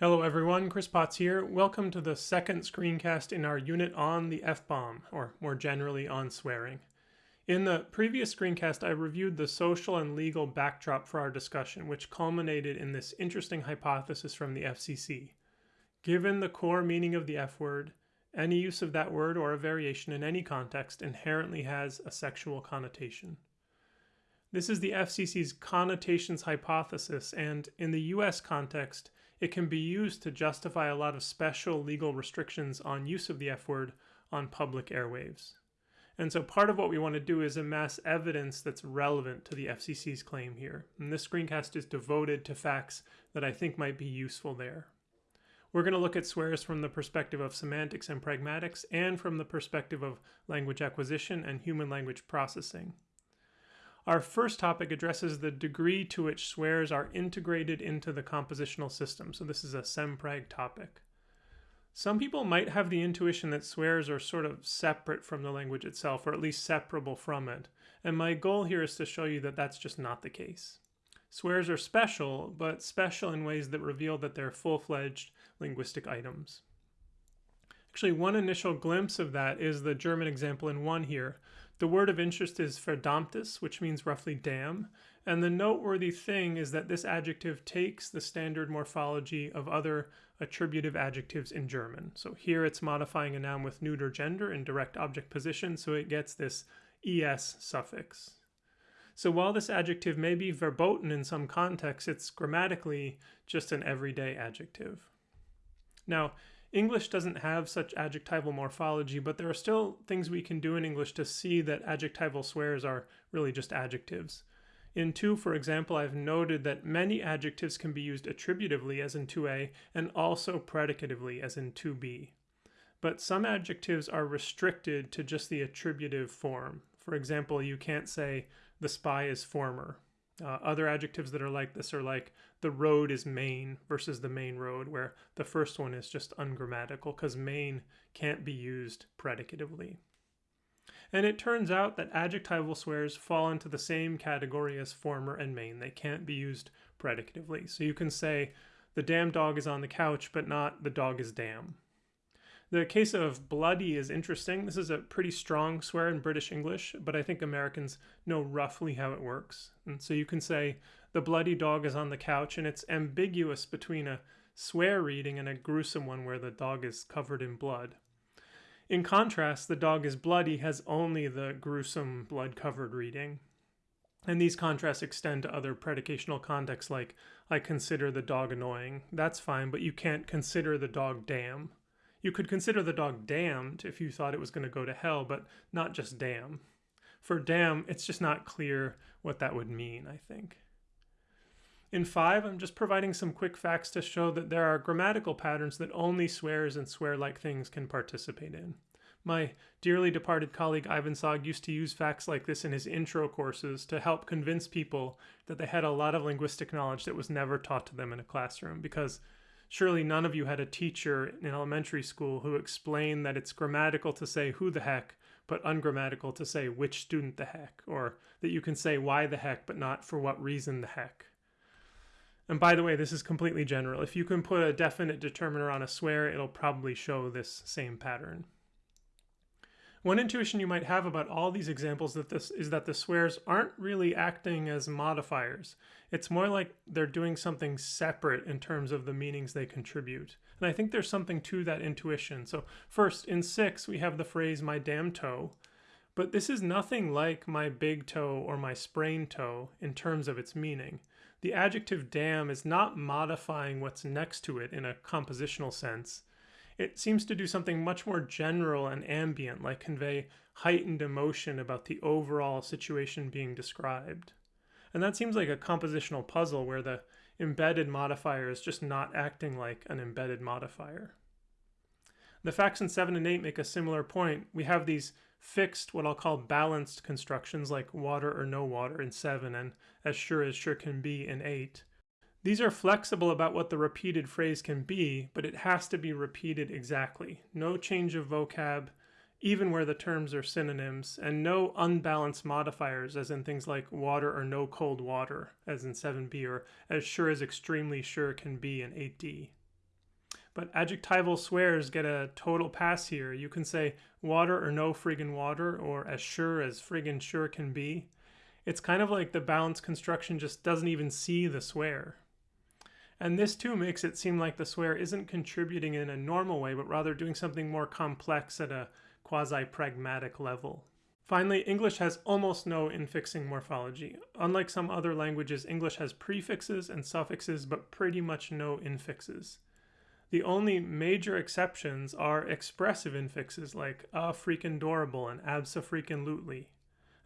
Hello everyone, Chris Potts here. Welcome to the second screencast in our unit on the F-bomb, or more generally on swearing. In the previous screencast, I reviewed the social and legal backdrop for our discussion, which culminated in this interesting hypothesis from the FCC. Given the core meaning of the F word, any use of that word or a variation in any context inherently has a sexual connotation. This is the FCC's connotations hypothesis, and in the US context, it can be used to justify a lot of special legal restrictions on use of the F word on public airwaves. And so part of what we want to do is amass evidence that's relevant to the FCC's claim here. And this screencast is devoted to facts that I think might be useful there. We're going to look at swears from the perspective of semantics and pragmatics and from the perspective of language acquisition and human language processing. Our first topic addresses the degree to which swears are integrated into the compositional system. So this is a semprag topic. Some people might have the intuition that swears are sort of separate from the language itself, or at least separable from it. And my goal here is to show you that that's just not the case. Swears are special, but special in ways that reveal that they're full-fledged linguistic items. Actually, one initial glimpse of that is the German example in one here, the word of interest is verdammtes, which means roughly damn, and the noteworthy thing is that this adjective takes the standard morphology of other attributive adjectives in German. So here it's modifying a noun with neuter gender in direct object position, so it gets this es suffix. So while this adjective may be verboten in some contexts, it's grammatically just an everyday adjective. Now, English doesn't have such adjectival morphology, but there are still things we can do in English to see that adjectival swears are really just adjectives. In 2, for example, I've noted that many adjectives can be used attributively, as in 2a, and also predicatively, as in 2b. But some adjectives are restricted to just the attributive form. For example, you can't say, the spy is former, uh, other adjectives that are like this are like the road is main versus the main road, where the first one is just ungrammatical because main can't be used predicatively. And it turns out that adjectival swears fall into the same category as former and main. They can't be used predicatively. So you can say the damn dog is on the couch, but not the dog is damn. The case of bloody is interesting. This is a pretty strong swear in British English, but I think Americans know roughly how it works. And so you can say, the bloody dog is on the couch, and it's ambiguous between a swear reading and a gruesome one where the dog is covered in blood. In contrast, the dog is bloody has only the gruesome blood covered reading. And these contrasts extend to other predicational contexts like, I consider the dog annoying. That's fine, but you can't consider the dog damn. You could consider the dog damned if you thought it was going to go to hell, but not just damn. For damn, it's just not clear what that would mean, I think. In 5, I'm just providing some quick facts to show that there are grammatical patterns that only swears and swear-like things can participate in. My dearly departed colleague Ivan Sag used to use facts like this in his intro courses to help convince people that they had a lot of linguistic knowledge that was never taught to them in a classroom because Surely none of you had a teacher in elementary school who explained that it's grammatical to say who the heck, but ungrammatical to say which student the heck, or that you can say why the heck, but not for what reason the heck. And by the way, this is completely general. If you can put a definite determiner on a swear, it'll probably show this same pattern. One intuition you might have about all these examples that this is that the swears aren't really acting as modifiers. It's more like they're doing something separate in terms of the meanings they contribute. And I think there's something to that intuition. So first, in six, we have the phrase my damn toe. But this is nothing like my big toe or my sprained toe in terms of its meaning. The adjective damn is not modifying what's next to it in a compositional sense. It seems to do something much more general and ambient, like convey heightened emotion about the overall situation being described. And that seems like a compositional puzzle where the embedded modifier is just not acting like an embedded modifier. The facts in 7 and 8 make a similar point. We have these fixed, what I'll call balanced constructions like water or no water in 7 and as sure as sure can be in 8. These are flexible about what the repeated phrase can be, but it has to be repeated exactly. No change of vocab, even where the terms are synonyms, and no unbalanced modifiers, as in things like water or no cold water, as in 7b, or as sure as extremely sure can be in 8d. but adjectival swears get a total pass here. You can say water or no friggin' water, or as sure as friggin' sure can be. It's kind of like the balance construction just doesn't even see the swear. And this too makes it seem like the swear isn't contributing in a normal way, but rather doing something more complex at a quasi pragmatic level. Finally, English has almost no infixing morphology. Unlike some other languages, English has prefixes and suffixes, but pretty much no infixes. The only major exceptions are expressive infixes like a freaking adorable and abso freaking lutely.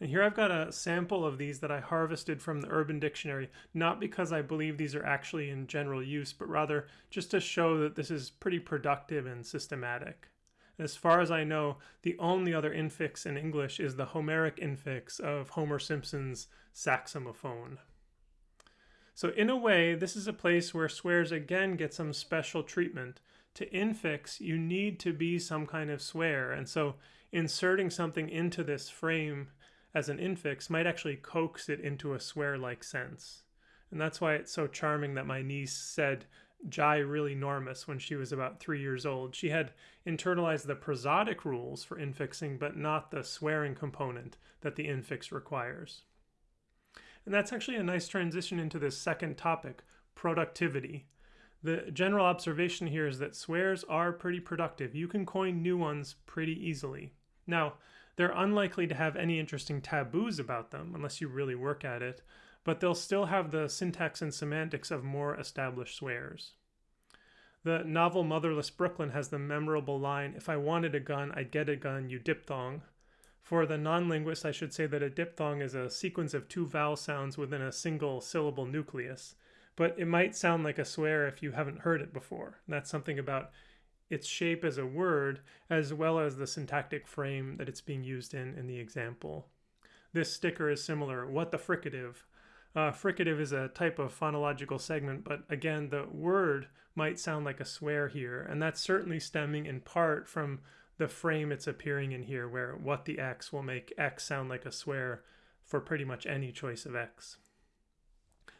And here I've got a sample of these that I harvested from the Urban Dictionary, not because I believe these are actually in general use, but rather just to show that this is pretty productive and systematic. As far as I know, the only other infix in English is the Homeric infix of Homer Simpson's saxophone. So in a way, this is a place where swears again get some special treatment. To infix, you need to be some kind of swear, and so inserting something into this frame as an infix might actually coax it into a swear-like sense. And that's why it's so charming that my niece said Jai really normous when she was about three years old. She had internalized the prosodic rules for infixing, but not the swearing component that the infix requires. And that's actually a nice transition into this second topic, productivity. The general observation here is that swears are pretty productive. You can coin new ones pretty easily. Now, they're unlikely to have any interesting taboos about them unless you really work at it, but they'll still have the syntax and semantics of more established swears. The novel Motherless Brooklyn has the memorable line, If I wanted a gun, I'd get a gun, you diphthong. For the non-linguist, I should say that a diphthong is a sequence of two vowel sounds within a single syllable nucleus. But it might sound like a swear if you haven't heard it before. That's something about its shape as a word, as well as the syntactic frame that it's being used in in the example. This sticker is similar. What the fricative? Uh, fricative is a type of phonological segment, but again, the word might sound like a swear here, and that's certainly stemming in part from the frame it's appearing in here, where what the X will make X sound like a swear for pretty much any choice of X.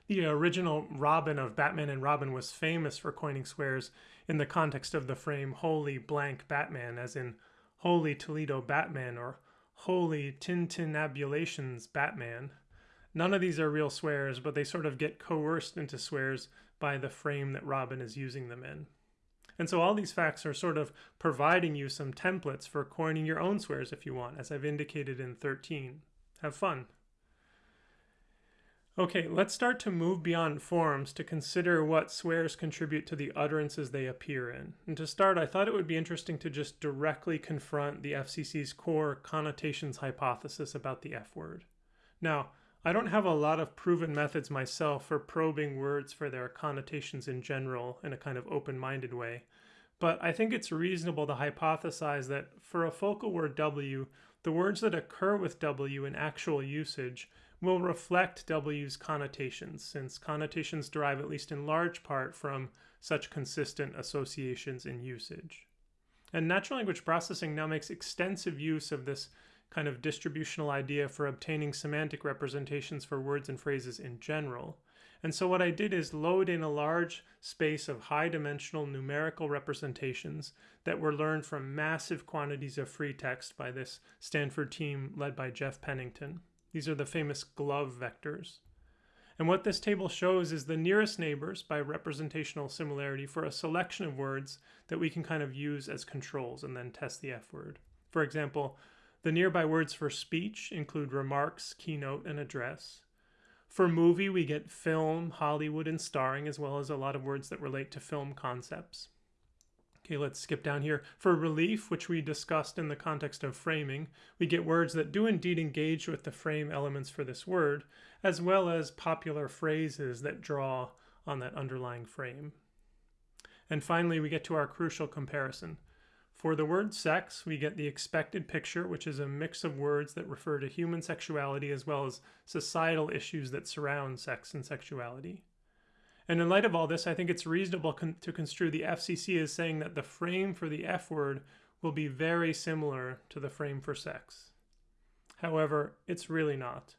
The original Robin of Batman and Robin was famous for coining swears in the context of the frame Holy blank Batman, as in Holy Toledo Batman or Holy Tintinnabulations Batman. None of these are real swears, but they sort of get coerced into swears by the frame that Robin is using them in. And so all these facts are sort of providing you some templates for coining your own swears if you want, as I've indicated in 13. Have fun. Okay, let's start to move beyond forms to consider what swears contribute to the utterances they appear in. And to start, I thought it would be interesting to just directly confront the FCC's core connotations hypothesis about the F word. Now, I don't have a lot of proven methods myself for probing words for their connotations in general in a kind of open-minded way, but I think it's reasonable to hypothesize that for a focal word W, the words that occur with W in actual usage will reflect W's connotations, since connotations derive at least in large part from such consistent associations in usage. And natural language processing now makes extensive use of this kind of distributional idea for obtaining semantic representations for words and phrases in general. And so what I did is load in a large space of high dimensional numerical representations that were learned from massive quantities of free text by this Stanford team led by Jeff Pennington. These are the famous GloVe vectors. And what this table shows is the nearest neighbors by representational similarity for a selection of words that we can kind of use as controls and then test the F word. For example, the nearby words for speech include remarks, keynote, and address. For movie, we get film, Hollywood, and starring, as well as a lot of words that relate to film concepts. Okay, let's skip down here. For relief, which we discussed in the context of framing, we get words that do indeed engage with the frame elements for this word, as well as popular phrases that draw on that underlying frame. And finally, we get to our crucial comparison. For the word sex, we get the expected picture, which is a mix of words that refer to human sexuality as well as societal issues that surround sex and sexuality. And in light of all this, I think it's reasonable con to construe the FCC as saying that the frame for the F word will be very similar to the frame for sex. However, it's really not.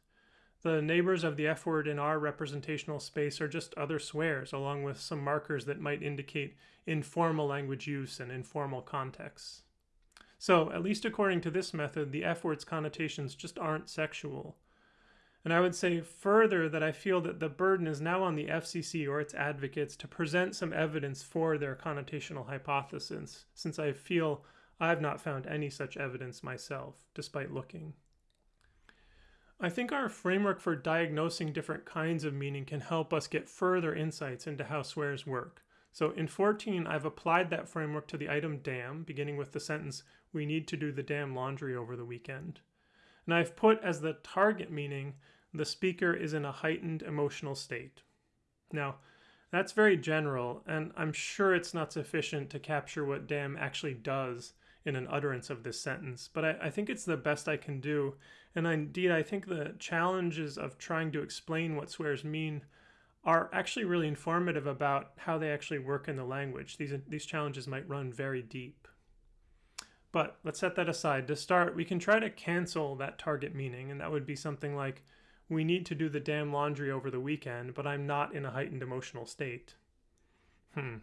The neighbors of the F word in our representational space are just other swears, along with some markers that might indicate informal language use and informal contexts. So, at least according to this method, the F word's connotations just aren't sexual. And I would say further that I feel that the burden is now on the FCC or its advocates to present some evidence for their connotational hypothesis, since I feel I've not found any such evidence myself, despite looking. I think our framework for diagnosing different kinds of meaning can help us get further insights into how swears work. So in 14, I've applied that framework to the item damn, beginning with the sentence, we need to do the damn laundry over the weekend. And I've put as the target meaning, the speaker is in a heightened emotional state. Now, that's very general, and I'm sure it's not sufficient to capture what damn actually does in an utterance of this sentence, but I, I, think it's the best I can do. And indeed, I think the challenges of trying to explain what swears mean are actually really informative about how they actually work in the language. These, these challenges might run very deep. But let's set that aside. To start, we can try to cancel that target meaning, and that would be something like, we need to do the damn laundry over the weekend, but I'm not in a heightened emotional state. Hmm.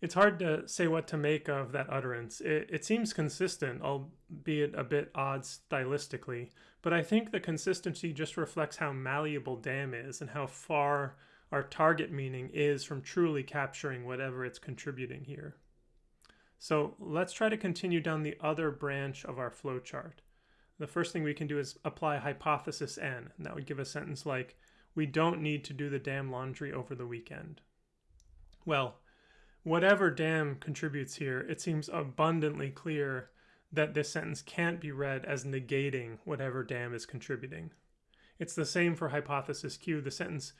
It's hard to say what to make of that utterance. It, it seems consistent, albeit a bit odd stylistically, but I think the consistency just reflects how malleable damn is and how far our target meaning is from truly capturing whatever it's contributing here. So let's try to continue down the other branch of our flowchart. The first thing we can do is apply hypothesis N, and that would give a sentence like, we don't need to do the damn laundry over the weekend. Well, whatever damn contributes here, it seems abundantly clear that this sentence can't be read as negating whatever damn is contributing. It's the same for hypothesis Q. The sentence,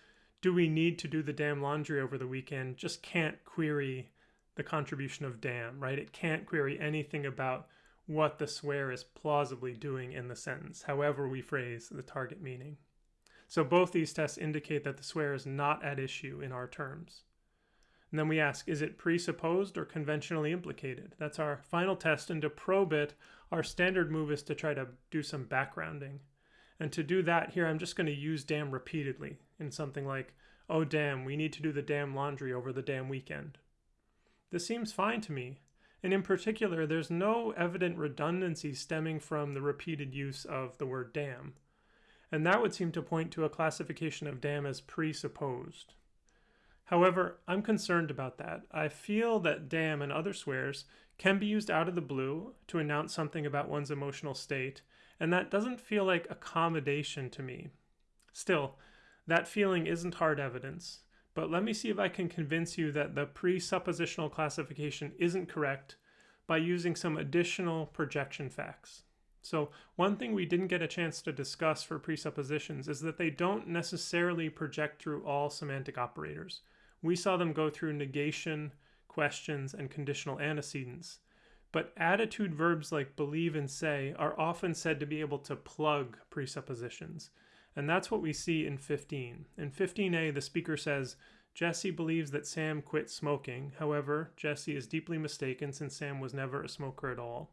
do we need to do the damn laundry over the weekend, just can't query the contribution of damn, right? It can't query anything about what the swear is plausibly doing in the sentence, however we phrase the target meaning. So both these tests indicate that the swear is not at issue in our terms. And then we ask, is it presupposed or conventionally implicated? That's our final test. And to probe it, our standard move is to try to do some backgrounding. And to do that here, I'm just going to use damn repeatedly in something like, oh damn, we need to do the damn laundry over the damn weekend. This seems fine to me. And in particular, there's no evident redundancy stemming from the repeated use of the word damn. And that would seem to point to a classification of damn as presupposed. However, I'm concerned about that. I feel that damn and other swears can be used out of the blue to announce something about one's emotional state, and that doesn't feel like accommodation to me. Still, that feeling isn't hard evidence, but let me see if I can convince you that the presuppositional classification isn't correct by using some additional projection facts. So one thing we didn't get a chance to discuss for presuppositions is that they don't necessarily project through all semantic operators we saw them go through negation, questions, and conditional antecedents. But attitude verbs like believe and say are often said to be able to plug presuppositions. And that's what we see in 15. In 15a, the speaker says, Jesse believes that Sam quit smoking. However, Jesse is deeply mistaken since Sam was never a smoker at all.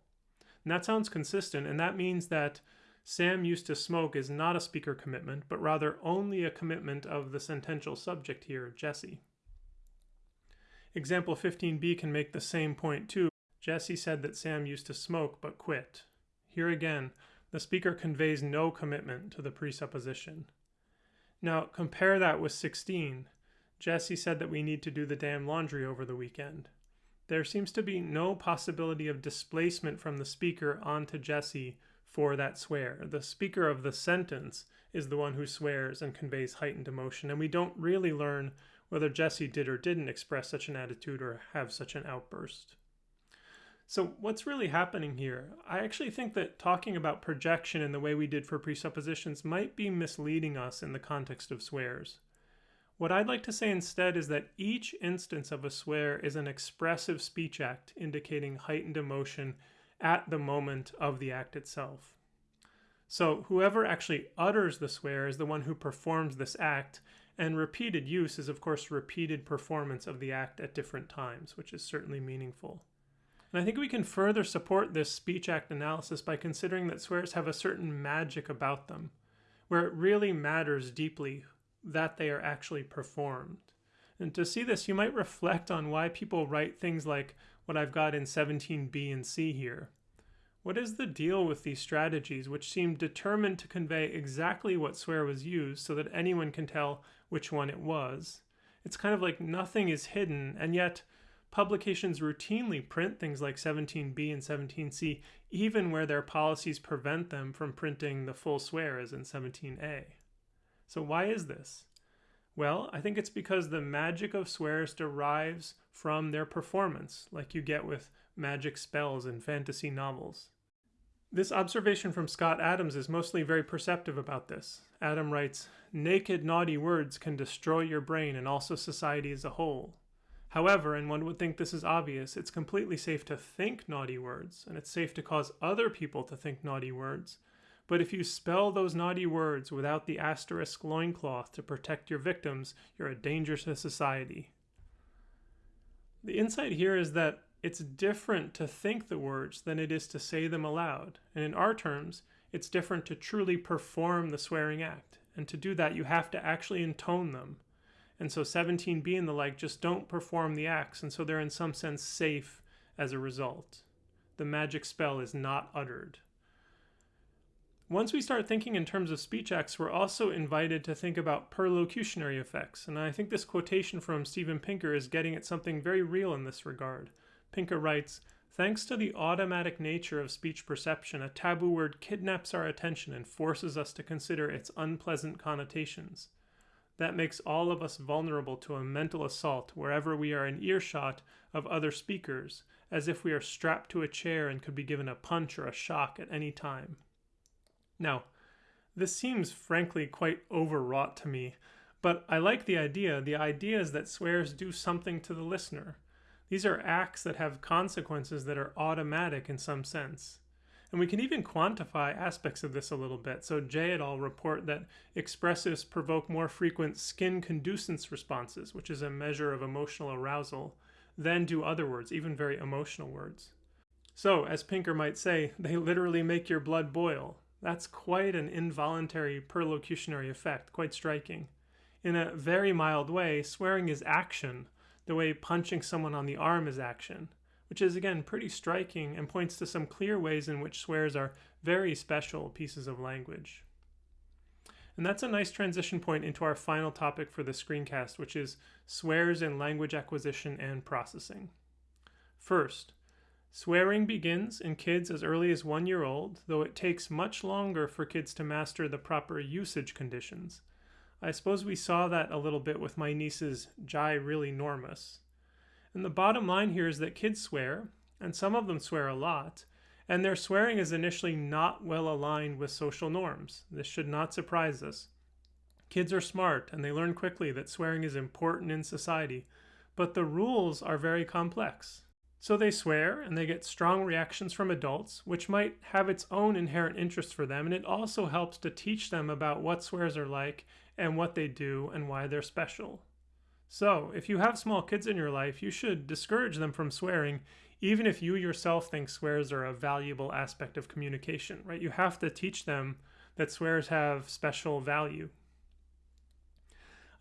And that sounds consistent, and that means that Sam used to smoke is not a speaker commitment, but rather only a commitment of the sentential subject here, Jesse. Example 15b can make the same point too. Jesse said that Sam used to smoke but quit. Here again, the speaker conveys no commitment to the presupposition. Now compare that with 16. Jesse said that we need to do the damn laundry over the weekend. There seems to be no possibility of displacement from the speaker onto Jesse for that swear. The speaker of the sentence is the one who swears and conveys heightened emotion, and we don't really learn whether Jesse did or didn't express such an attitude or have such an outburst. So, what's really happening here? I actually think that talking about projection in the way we did for presuppositions might be misleading us in the context of swears. What I'd like to say instead is that each instance of a swear is an expressive speech act indicating heightened emotion at the moment of the act itself. So, whoever actually utters the swear is the one who performs this act, and repeated use is, of course, repeated performance of the act at different times, which is certainly meaningful. And I think we can further support this speech act analysis by considering that swears have a certain magic about them. where it really matters deeply that they are actually performed. And to see this, you might reflect on why people write things like what I've got in 17b and c here. What is the deal with these strategies, which seem determined to convey exactly what swear was used so that anyone can tell which one it was? It's kind of like nothing is hidden, and yet publications routinely print things like 17b and 17c, even where their policies prevent them from printing the full swear as in 17a. So, why is this? Well, I think it's because the magic of swears derives from their performance, like you get with magic spells in fantasy novels. This observation from Scott Adams is mostly very perceptive about this. Adam writes, Naked, naughty words can destroy your brain and also society as a whole. However, and one would think this is obvious, it's completely safe to think naughty words, and it's safe to cause other people to think naughty words, but if you spell those naughty words without the asterisk loincloth to protect your victims, you're a danger to society. The insight here is that it's different to think the words than it is to say them aloud. And in our terms, it's different to truly perform the swearing act. And to do that, you have to actually intone them. And so 17b and the like just don't perform the acts, and so they're in some sense safe as a result. The magic spell is not uttered. Once we start thinking in terms of speech acts, we're also invited to think about perlocutionary effects, and I think this quotation from Steven Pinker is getting at something very real in this regard. Pinker writes, Thanks to the automatic nature of speech perception, a taboo word kidnaps our attention and forces us to consider its unpleasant connotations. That makes all of us vulnerable to a mental assault wherever we are in earshot of other speakers, as if we are strapped to a chair and could be given a punch or a shock at any time. Now, this seems frankly quite overwrought to me, but I like the idea. The idea is that swears do something to the listener. These are acts that have consequences that are automatic in some sense. And we can even quantify aspects of this a little bit. So Jay et al. report that expressives provoke more frequent skin conductance responses, which is a measure of emotional arousal, than do other words, even very emotional words. So, as Pinker might say, they literally make your blood boil. That's quite an involuntary perlocutionary effect, quite striking. In a very mild way, swearing is action, the way punching someone on the arm is action, which is again pretty striking and points to some clear ways in which swears are very special pieces of language. And that's a nice transition point into our final topic for the screencast, which is swears in language acquisition and processing. First, Swearing begins in kids as early as one year old, though it takes much longer for kids to master the proper usage conditions. I suppose we saw that a little bit with my niece's Jai really normous. And the bottom line here is that kids swear, and some of them swear a lot, and their swearing is initially not well aligned with social norms. This should not surprise us. Kids are smart, and they learn quickly that swearing is important in society, but the rules are very complex. So they swear and they get strong reactions from adults, which might have its own inherent interest for them, and it also helps to teach them about what swears are like and what they do and why they're special. So, if you have small kids in your life, you should discourage them from swearing, even if you yourself think swears are a valuable aspect of communication, right? You have to teach them that swears have special value.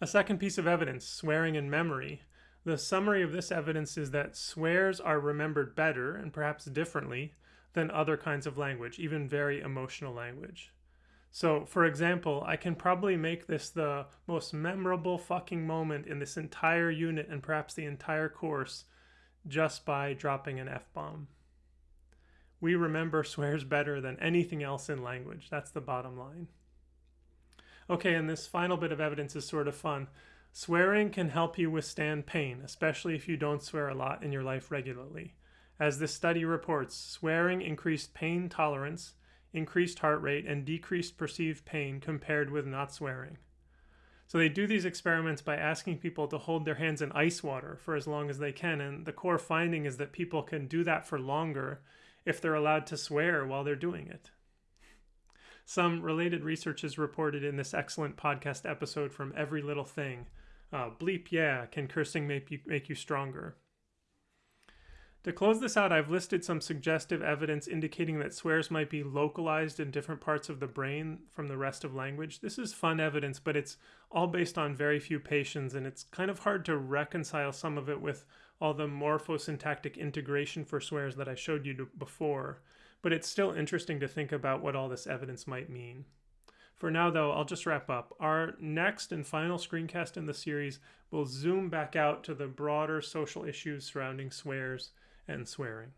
A second piece of evidence swearing in memory. The summary of this evidence is that swears are remembered better and perhaps differently than other kinds of language, even very emotional language. So, for example, I can probably make this the most memorable fucking moment in this entire unit and perhaps the entire course just by dropping an F bomb. We remember swears better than anything else in language. That's the bottom line. Okay, and this final bit of evidence is sort of fun. Swearing can help you withstand pain, especially if you don't swear a lot in your life regularly. As this study reports, swearing increased pain tolerance, increased heart rate, and decreased perceived pain compared with not swearing. So they do these experiments by asking people to hold their hands in ice water for as long as they can, and the core finding is that people can do that for longer if they're allowed to swear while they're doing it. Some related research is reported in this excellent podcast episode from Every Little Thing uh, bleep, yeah, can cursing make you, make you stronger? To close this out, I've listed some suggestive evidence indicating that swears might be localized in different parts of the brain from the rest of language. This is fun evidence, but it's all based on very few patients, and it's kind of hard to reconcile some of it with all the morphosyntactic integration for swears that I showed you before. But it's still interesting to think about what all this evidence might mean. For now, though, I'll just wrap up. Our next and final screencast in the series will zoom back out to the broader social issues surrounding swears and swearing.